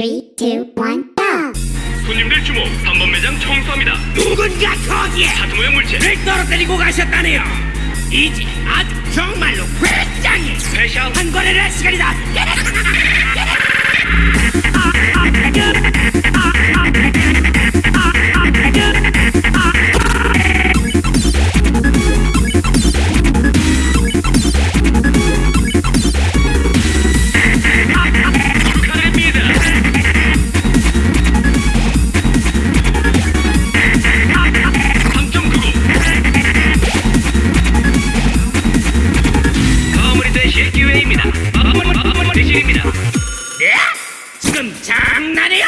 Three, two, one, go! 손님들 주목 3번 매장 청소합니다. 누군가 거기에 모양 물체. 를 떨어뜨리고 가셨다네요. 이제 아주 정말로 굉장히 스페셜 한 거래를 할 시간이다 예? 지금 장난해요?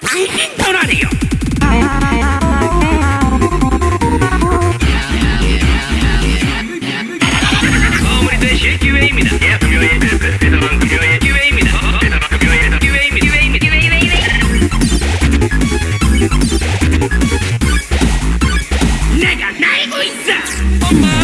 당신 전화네요 마무리 대시 기회입니다 예 금요일 대단한 금요일 기회입니다 어, 대단한 금요일 기회입니다 기회입니다 기회입니다 내가 날고 있어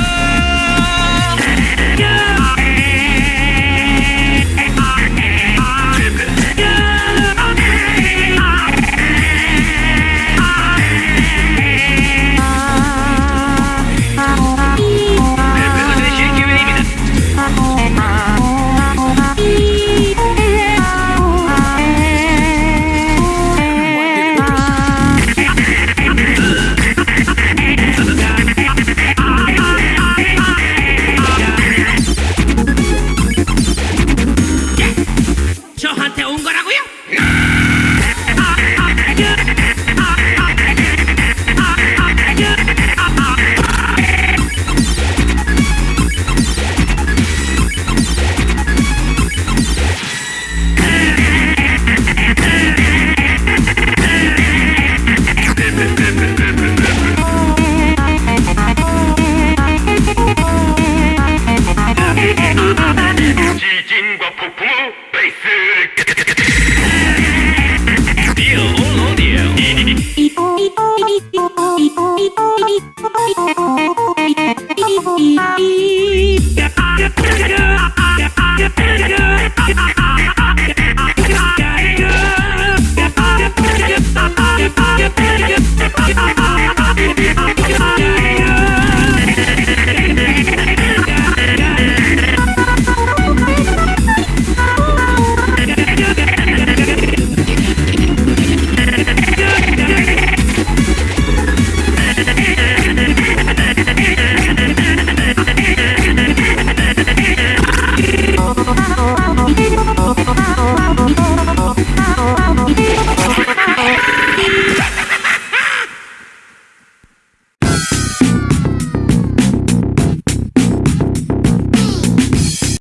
나온 거라고요? いい